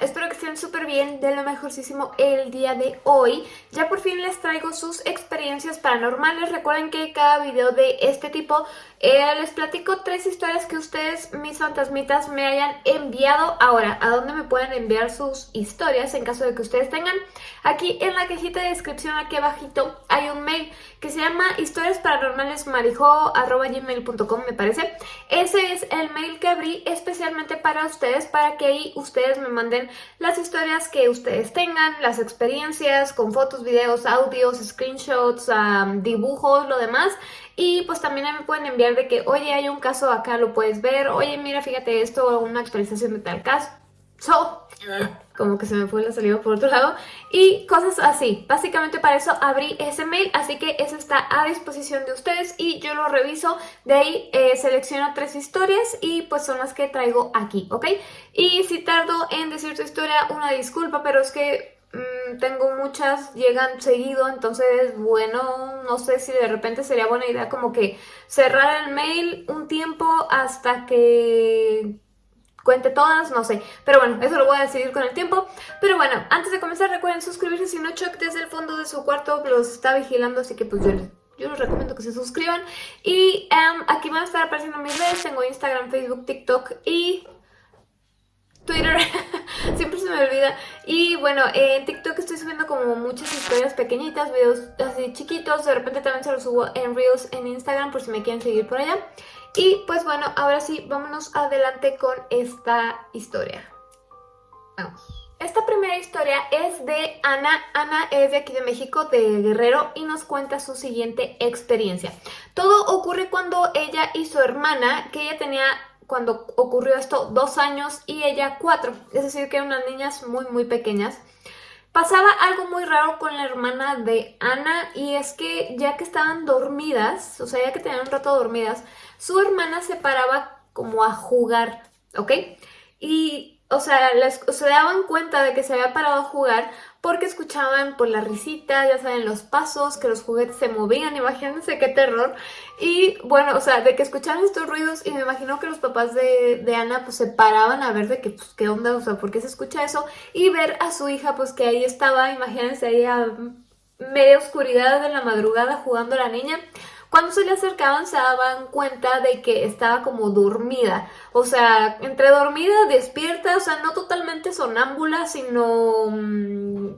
Espero que estén súper bien, de lo mejorcísimo el día de hoy. Ya por fin les traigo sus experiencias paranormales. Recuerden que cada video de este tipo eh, les platico tres historias que ustedes, mis fantasmitas, me hayan enviado. Ahora, ¿a dónde me pueden enviar sus historias en caso de que ustedes tengan? Aquí en la cajita de descripción, aquí abajito, hay un mail que se llama historiasparanormalesmarijo.gmail.com me parece. Ese es el mail que abrí especialmente para ustedes, para que ahí ustedes me manden las historias que ustedes tengan, las experiencias con fotos, videos, audios, screenshots, dibujos, lo demás. Y pues también me pueden enviar de que, oye, hay un caso acá, lo puedes ver, oye, mira, fíjate esto, una actualización de tal caso. So, como que se me fue la salida por otro lado y cosas así. Básicamente para eso abrí ese mail, así que eso está a disposición de ustedes y yo lo reviso. De ahí eh, selecciono tres historias y pues son las que traigo aquí, ¿ok? Y si tardo en decir tu historia, una disculpa, pero es que mm, tengo muchas, llegan seguido, entonces bueno, no sé si de repente sería buena idea como que cerrar el mail un tiempo hasta que cuente todas, no sé. Pero bueno, eso lo voy a decidir con el tiempo. Pero bueno, antes de comenzar recuerden suscribirse si no Chuck desde el fondo de su cuarto los está vigilando, así que pues yo les, yo les recomiendo que se suscriban. Y em, aquí van a estar apareciendo mis redes, tengo Instagram, Facebook, TikTok y Twitter, siempre se me olvida. Y bueno, en TikTok estoy subiendo como muchas historias pequeñitas, videos así chiquitos. De repente también se los subo en Reels en Instagram por si me quieren seguir por allá. Y pues bueno, ahora sí, vámonos adelante con esta historia. Vamos. Esta primera historia es de Ana. Ana es de aquí de México, de Guerrero, y nos cuenta su siguiente experiencia. Todo ocurre cuando ella y su hermana, que ella tenía cuando ocurrió esto dos años y ella cuatro, es decir que eran unas niñas muy muy pequeñas. Pasaba algo muy raro con la hermana de Ana y es que ya que estaban dormidas, o sea ya que tenían un rato dormidas, su hermana se paraba como a jugar, ¿ok? Y, o sea, se daban cuenta de que se había parado a jugar porque escuchaban por la risita, ya saben, los pasos, que los juguetes se movían, imagínense qué terror. Y bueno, o sea, de que escuchaban estos ruidos y me imagino que los papás de, de, Ana pues se paraban a ver de que, pues, qué onda, o sea, por qué se escucha eso. Y ver a su hija, pues que ahí estaba, imagínense ahí a media oscuridad de la madrugada jugando la niña. Cuando se le acercaban se daban cuenta de que estaba como dormida, o sea, entre dormida, despierta, o sea, no totalmente sonámbula, sino mm,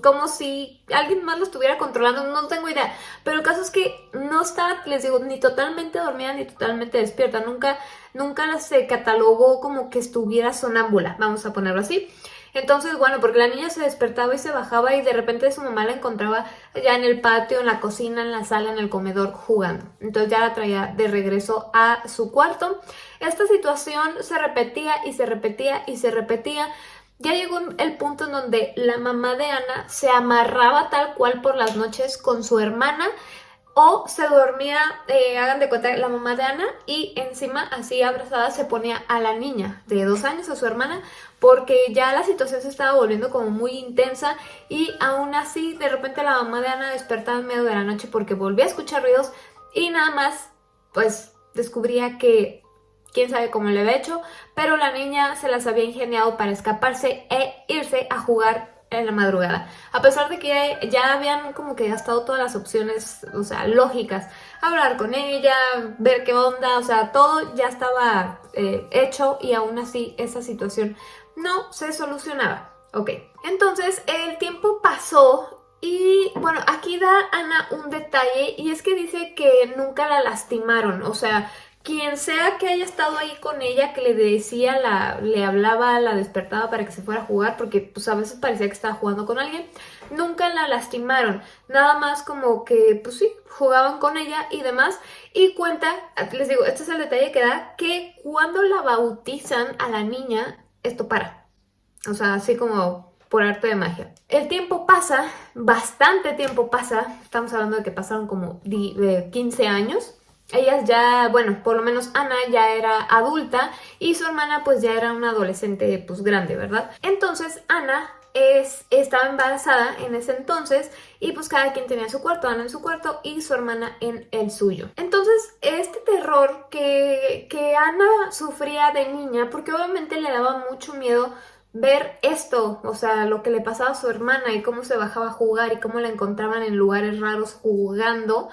como si alguien más lo estuviera controlando, no tengo idea. Pero el caso es que no estaba, les digo, ni totalmente dormida ni totalmente despierta, nunca, nunca se catalogó como que estuviera sonámbula, vamos a ponerlo así. Entonces, bueno, porque la niña se despertaba y se bajaba y de repente su mamá la encontraba ya en el patio, en la cocina, en la sala, en el comedor jugando. Entonces ya la traía de regreso a su cuarto. Esta situación se repetía y se repetía y se repetía. Ya llegó el punto en donde la mamá de Ana se amarraba tal cual por las noches con su hermana o se dormía, eh, hagan de cuenta, la mamá de Ana y encima así abrazada se ponía a la niña de dos años, a su hermana, porque ya la situación se estaba volviendo como muy intensa y aún así de repente la mamá de Ana despertaba en medio de la noche porque volvía a escuchar ruidos y nada más pues descubría que quién sabe cómo le había hecho, pero la niña se las había ingeniado para escaparse e irse a jugar en la madrugada. A pesar de que ya habían como que gastado todas las opciones, o sea, lógicas. Hablar con ella, ver qué onda, o sea, todo ya estaba eh, hecho y aún así esa situación no se solucionaba. Ok, entonces el tiempo pasó y bueno, aquí da Ana un detalle y es que dice que nunca la lastimaron, o sea, quien sea que haya estado ahí con ella, que le decía, la, le hablaba, la despertaba para que se fuera a jugar, porque pues a veces parecía que estaba jugando con alguien, nunca la lastimaron, nada más como que pues sí, jugaban con ella y demás, y cuenta, les digo, este es el detalle que da, que cuando la bautizan a la niña, esto para, o sea, así como por arte de magia. El tiempo pasa, bastante tiempo pasa, estamos hablando de que pasaron como 15 años, ellas ya, bueno, por lo menos Ana ya era adulta y su hermana pues ya era una adolescente pues grande, ¿verdad? Entonces Ana es, estaba embarazada en ese entonces y pues cada quien tenía su cuarto, Ana en su cuarto y su hermana en el suyo. Entonces este terror que, que Ana sufría de niña, porque obviamente le daba mucho miedo ver esto, o sea, lo que le pasaba a su hermana y cómo se bajaba a jugar y cómo la encontraban en lugares raros jugando,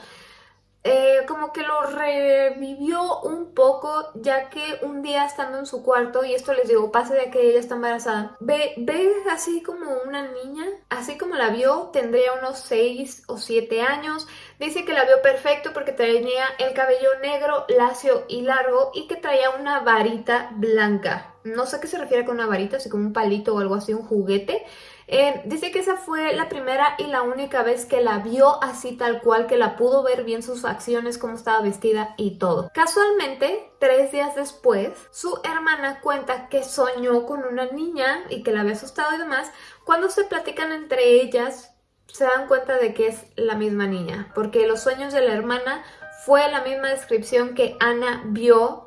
eh, como que lo revivió un poco, ya que un día estando en su cuarto, y esto les digo, pase de que ella está embarazada, ve, ve así como una niña, así como la vio, tendría unos 6 o 7 años, dice que la vio perfecto porque tenía el cabello negro, lacio y largo, y que traía una varita blanca. No sé qué se refiere con una varita, así como un palito o algo así, un juguete, eh, dice que esa fue la primera y la única vez que la vio así tal cual, que la pudo ver bien sus acciones, cómo estaba vestida y todo. Casualmente, tres días después, su hermana cuenta que soñó con una niña y que la había asustado y demás. Cuando se platican entre ellas, se dan cuenta de que es la misma niña, porque los sueños de la hermana fue la misma descripción que Ana vio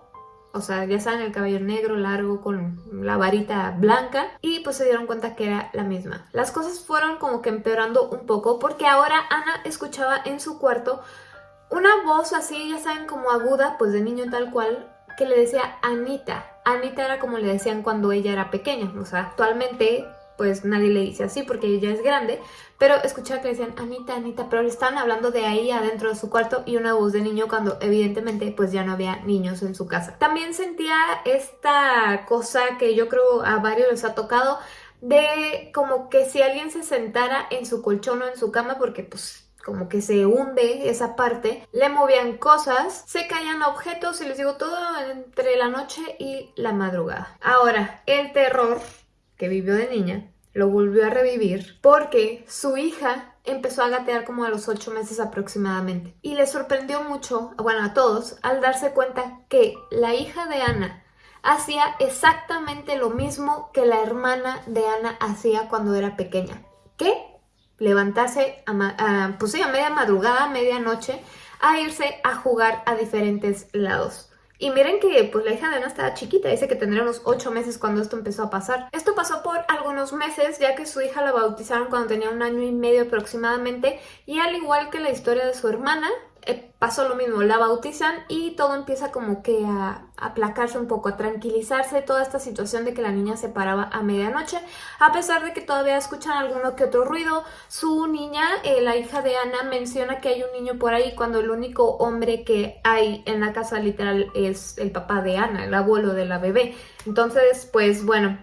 o sea, ya saben, el cabello negro, largo, con la varita blanca, y pues se dieron cuenta que era la misma. Las cosas fueron como que empeorando un poco, porque ahora Ana escuchaba en su cuarto una voz así, ya saben, como aguda, pues de niño tal cual, que le decía Anita. Anita era como le decían cuando ella era pequeña, o sea, actualmente pues nadie le dice así porque ella es grande, pero escuchaba que le decían Anita, Anita, pero le estaban hablando de ahí adentro de su cuarto y una voz de niño cuando evidentemente pues ya no había niños en su casa. También sentía esta cosa que yo creo a varios les ha tocado de como que si alguien se sentara en su colchón o en su cama porque pues como que se hunde esa parte, le movían cosas, se caían objetos y les digo todo entre la noche y la madrugada. Ahora, el terror que vivió de niña, lo volvió a revivir porque su hija empezó a gatear como a los ocho meses aproximadamente. Y le sorprendió mucho, bueno, a todos, al darse cuenta que la hija de Ana hacía exactamente lo mismo que la hermana de Ana hacía cuando era pequeña. ¿Qué? Levantarse a, pues a media madrugada, a medianoche, a irse a jugar a diferentes lados. Y miren que pues la hija de Ana estaba chiquita, dice que tendría unos 8 meses cuando esto empezó a pasar. Esto pasó por algunos meses ya que su hija la bautizaron cuando tenía un año y medio aproximadamente y al igual que la historia de su hermana, pasó lo mismo, la bautizan y todo empieza como que a aplacarse un poco, a tranquilizarse toda esta situación de que la niña se paraba a medianoche, a pesar de que todavía escuchan alguno que otro ruido. Su niña, eh, la hija de Ana, menciona que hay un niño por ahí cuando el único hombre que hay en la casa literal es el papá de Ana, el abuelo de la bebé. Entonces, pues bueno,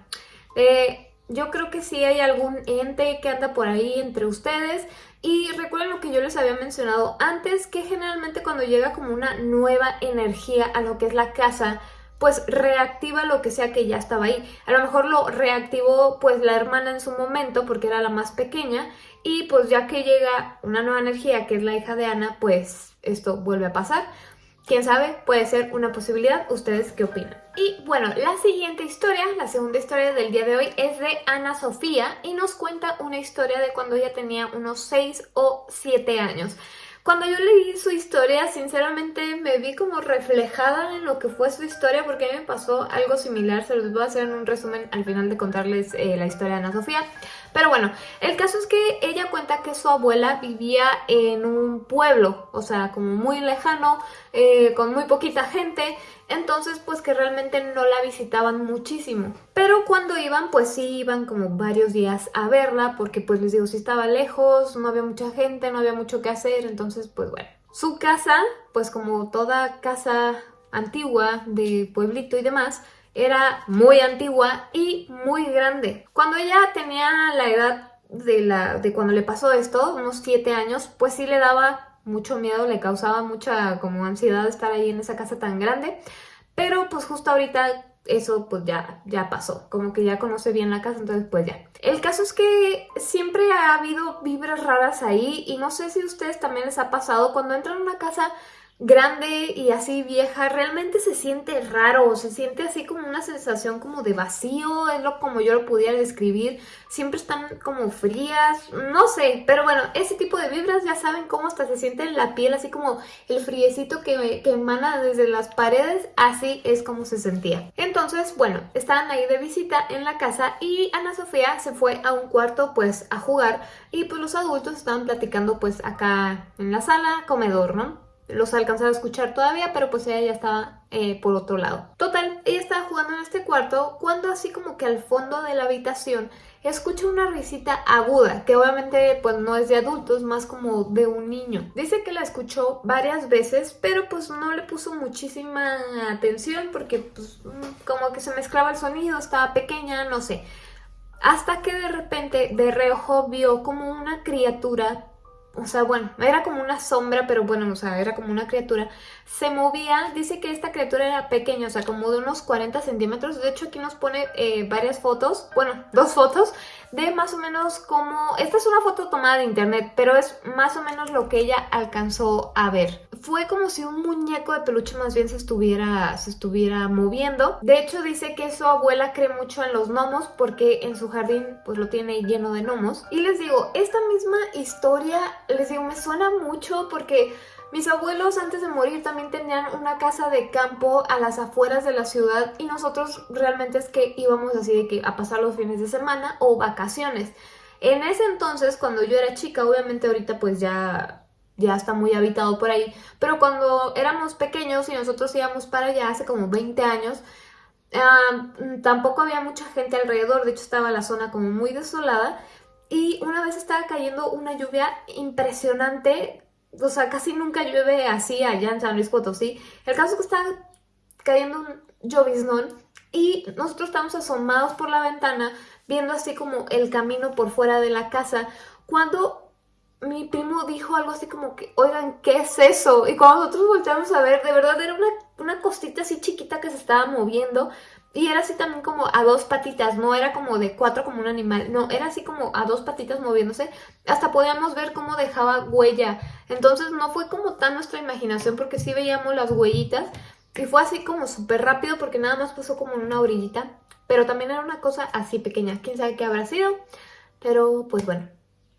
eh, yo creo que sí hay algún ente que anda por ahí entre ustedes y recuerden lo que yo les había mencionado antes, que generalmente cuando llega como una nueva energía a lo que es la casa, pues reactiva lo que sea que ya estaba ahí. A lo mejor lo reactivó pues la hermana en su momento porque era la más pequeña y pues ya que llega una nueva energía que es la hija de Ana, pues esto vuelve a pasar. Quién sabe, puede ser una posibilidad. ¿Ustedes qué opinan? Y bueno, la siguiente historia, la segunda historia del día de hoy es de Ana Sofía y nos cuenta una historia de cuando ella tenía unos 6 o 7 años. Cuando yo leí su historia, sinceramente me vi como reflejada en lo que fue su historia porque a mí me pasó algo similar, se los voy a hacer en un resumen al final de contarles eh, la historia de Ana Sofía. Pero bueno, el caso es que ella cuenta que su abuela vivía en un pueblo, o sea, como muy lejano, eh, con muy poquita gente, entonces pues que realmente no la visitaban muchísimo. Pero cuando iban, pues sí iban como varios días a verla, porque pues les digo, si estaba lejos, no había mucha gente, no había mucho que hacer, entonces pues bueno. Su casa, pues como toda casa antigua de pueblito y demás, era muy antigua y muy grande. Cuando ella tenía la edad de, la, de cuando le pasó esto, unos 7 años, pues sí le daba mucho miedo, le causaba mucha como ansiedad estar ahí en esa casa tan grande, pero pues justo ahorita eso pues ya, ya pasó, como que ya conoce bien la casa, entonces pues ya. El caso es que siempre ha habido vibras raras ahí y no sé si a ustedes también les ha pasado cuando entran a una casa grande y así vieja, realmente se siente raro, se siente así como una sensación como de vacío, es lo como yo lo pudiera describir, siempre están como frías, no sé, pero bueno, ese tipo de vibras ya saben cómo hasta se siente en la piel, así como el friecito que, que emana desde las paredes, así es como se sentía. Entonces, bueno, estaban ahí de visita en la casa y Ana Sofía se fue a un cuarto pues a jugar y pues los adultos estaban platicando pues acá en la sala, comedor, ¿no? Los alcanzaba a escuchar todavía, pero pues ella ya estaba eh, por otro lado. Total, ella estaba jugando en este cuarto cuando así como que al fondo de la habitación escucha una risita aguda, que obviamente pues no es de adultos, más como de un niño. Dice que la escuchó varias veces, pero pues no le puso muchísima atención porque pues como que se mezclaba el sonido, estaba pequeña, no sé. Hasta que de repente de reojo vio como una criatura o sea, bueno, era como una sombra, pero bueno, o sea, era como una criatura. Se movía, dice que esta criatura era pequeña, o sea, como de unos 40 centímetros. De hecho, aquí nos pone eh, varias fotos, bueno, dos fotos, de más o menos como... Esta es una foto tomada de internet, pero es más o menos lo que ella alcanzó a ver. Fue como si un muñeco de peluche más bien se estuviera, se estuviera moviendo. De hecho, dice que su abuela cree mucho en los gnomos porque en su jardín pues lo tiene lleno de gnomos. Y les digo, esta misma historia les digo, me suena mucho porque mis abuelos antes de morir también tenían una casa de campo a las afueras de la ciudad y nosotros realmente es que íbamos así de que a pasar los fines de semana o vacaciones. En ese entonces, cuando yo era chica, obviamente ahorita pues ya ya está muy habitado por ahí, pero cuando éramos pequeños y nosotros íbamos para allá hace como 20 años, tampoco había mucha gente alrededor, de hecho estaba la zona como muy desolada y una vez estaba cayendo una lluvia impresionante, o sea, casi nunca llueve así allá en San Luis Potosí. El caso es que estaba cayendo un lloviznón y nosotros estábamos asomados por la ventana viendo así como el camino por fuera de la casa cuando mi primo dijo algo así como que, oigan, ¿qué es eso? Y cuando nosotros volteamos a ver, de verdad era una, una cosita así chiquita que se estaba moviendo y era así también como a dos patitas, no era como de cuatro como un animal, no, era así como a dos patitas moviéndose. Hasta podíamos ver cómo dejaba huella. Entonces no fue como tan nuestra imaginación porque sí veíamos las huellitas. Y fue así como súper rápido porque nada más pasó como en una orillita. Pero también era una cosa así pequeña. ¿Quién sabe qué habrá sido? Pero pues bueno,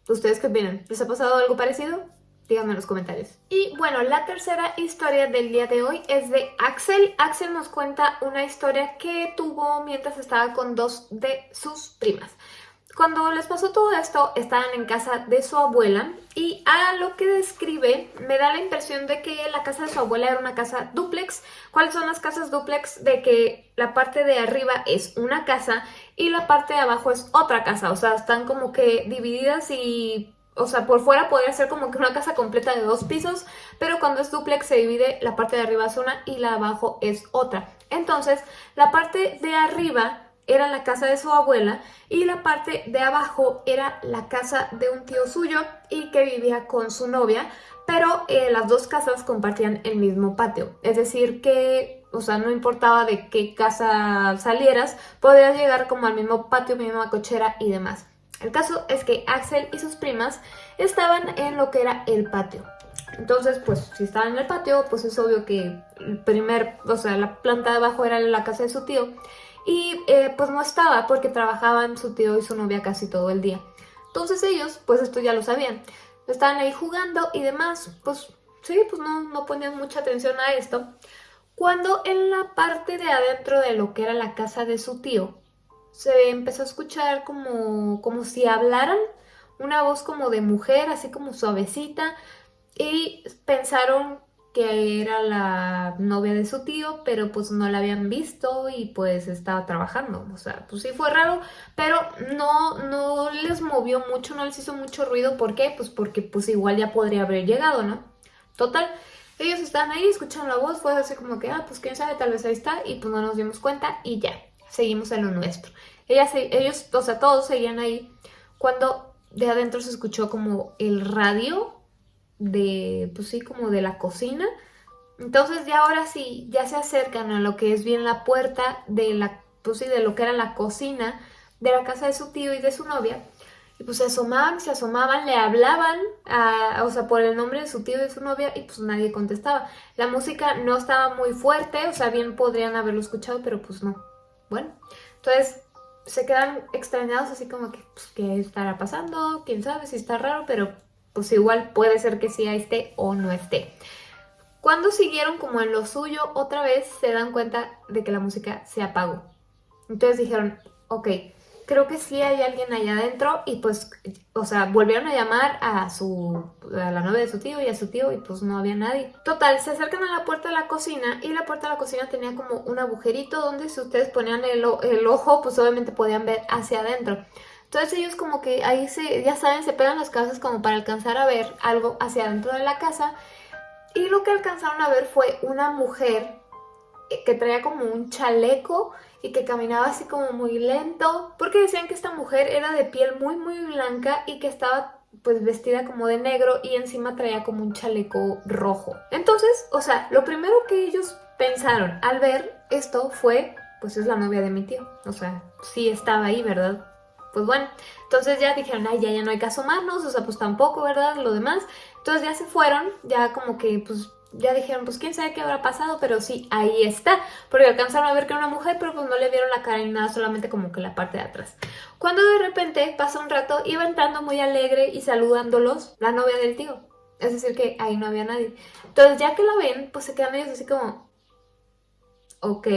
¿ustedes qué opinan? ¿Les ha pasado algo parecido? Díganme en los comentarios. Y bueno, la tercera historia del día de hoy es de Axel. Axel nos cuenta una historia que tuvo mientras estaba con dos de sus primas. Cuando les pasó todo esto, estaban en casa de su abuela y a lo que describe me da la impresión de que la casa de su abuela era una casa duplex. ¿Cuáles son las casas duplex? De que la parte de arriba es una casa y la parte de abajo es otra casa. O sea, están como que divididas y o sea, por fuera podría ser como que una casa completa de dos pisos, pero cuando es duplex se divide, la parte de arriba es una y la de abajo es otra. Entonces, la parte de arriba era la casa de su abuela y la parte de abajo era la casa de un tío suyo y que vivía con su novia, pero eh, las dos casas compartían el mismo patio. Es decir que, o sea, no importaba de qué casa salieras, podías llegar como al mismo patio, misma cochera y demás. El caso es que Axel y sus primas estaban en lo que era el patio. Entonces, pues, si estaban en el patio, pues es obvio que el primer, o sea, la planta de abajo era la casa de su tío. Y eh, pues no estaba porque trabajaban su tío y su novia casi todo el día. Entonces ellos, pues esto ya lo sabían. Estaban ahí jugando y demás. Pues sí, pues no, no ponían mucha atención a esto. Cuando en la parte de adentro de lo que era la casa de su tío, se empezó a escuchar como, como si hablaran, una voz como de mujer, así como suavecita, y pensaron que era la novia de su tío, pero pues no la habían visto y pues estaba trabajando. O sea, pues sí fue raro, pero no, no les movió mucho, no les hizo mucho ruido. ¿Por qué? Pues porque pues igual ya podría haber llegado, ¿no? Total, ellos estaban ahí, escucharon la voz, fue así como que, ah, pues quién sabe, tal vez ahí está, y pues no nos dimos cuenta y ya seguimos en lo nuestro. ellos, o sea, todos seguían ahí cuando de adentro se escuchó como el radio de, pues sí, como de la cocina. Entonces ya ahora sí, ya se acercan a lo que es bien la puerta de la, pues sí, de lo que era la cocina de la casa de su tío y de su novia. Y pues se asomaban, se asomaban, le hablaban, o sea, por el nombre de su tío y de su novia y pues nadie contestaba. La música no estaba muy fuerte, o sea, bien podrían haberlo escuchado, pero pues no. Bueno, entonces se quedan extrañados así como que, pues, ¿qué estará pasando? ¿Quién sabe si está raro? Pero pues igual puede ser que sí esté o no esté. Cuando siguieron como en lo suyo, otra vez se dan cuenta de que la música se apagó. Entonces dijeron, ok, creo que sí hay alguien allá adentro y pues, o sea, volvieron a llamar a su, a la novia de su tío y a su tío y pues no había nadie. Total, se acercan a la puerta de la cocina y la puerta de la cocina tenía como un agujerito donde si ustedes ponían el, ojo, pues obviamente podían ver hacia adentro. Entonces ellos como que ahí se, ya saben, se pegan las casas como para alcanzar a ver algo hacia adentro de la casa. Y lo que alcanzaron a ver fue una mujer que traía como un chaleco y que caminaba así como muy lento, porque decían que esta mujer era de piel muy muy blanca y que estaba pues vestida como de negro y encima traía como un chaleco rojo. Entonces, o sea, lo primero que ellos pensaron al ver esto fue, pues es la novia de mi tío, o sea, sí estaba ahí, ¿verdad? Pues bueno, entonces ya dijeron, ay, ya, ya no hay que asomarnos, o sea, pues tampoco, ¿verdad? Lo demás. Entonces ya se fueron, ya como que, pues, ya dijeron, pues quién sabe qué habrá pasado, pero sí, ahí está. Porque alcanzaron a ver que era una mujer, pero pues no le vieron la cara ni nada, solamente como que la parte de atrás. Cuando de repente, pasa un rato, iba entrando muy alegre y saludándolos la novia del tío. Es decir, que ahí no había nadie. Entonces ya que la ven, pues se quedan ellos así como, ok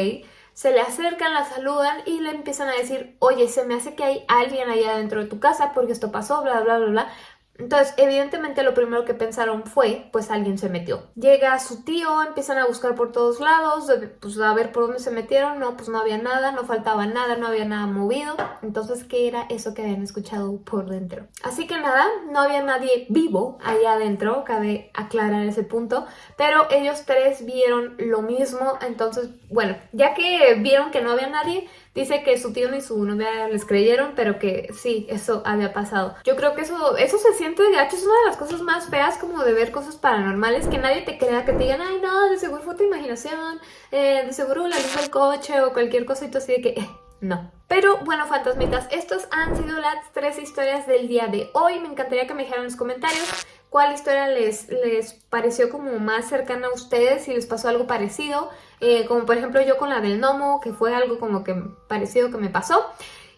se le acercan, la saludan y le empiezan a decir, oye, se me hace que hay alguien allá dentro de tu casa porque esto pasó, bla, bla, bla, bla. Entonces, evidentemente lo primero que pensaron fue, pues alguien se metió. Llega su tío, empiezan a buscar por todos lados, pues a ver por dónde se metieron, no, pues no había nada, no faltaba nada, no había nada movido. Entonces, ¿qué era eso que habían escuchado por dentro? Así que nada, no había nadie vivo allá adentro, cabe aclarar ese punto, pero ellos tres vieron lo mismo, entonces, bueno, ya que vieron que no había nadie, Dice que su tío ni su novia les creyeron, pero que sí, eso había pasado. Yo creo que eso, eso se siente de gacho, es una de las cosas más feas como de ver cosas paranormales, que nadie te crea, que te digan, ay no, de seguro fue tu imaginación, eh, de seguro la luz del coche o cualquier cosito así de que, eh, no. Pero bueno, fantasmitas, estas han sido las tres historias del día de hoy. Me encantaría que me dijeran en los comentarios cuál historia les, les pareció como más cercana a ustedes, si les pasó algo parecido, eh, como por ejemplo yo con la del gnomo, que fue algo como que parecido que me pasó,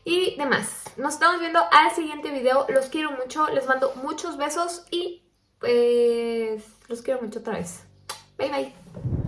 y demás. Nos estamos viendo al siguiente video, los quiero mucho, les mando muchos besos y pues los quiero mucho otra vez. Bye bye.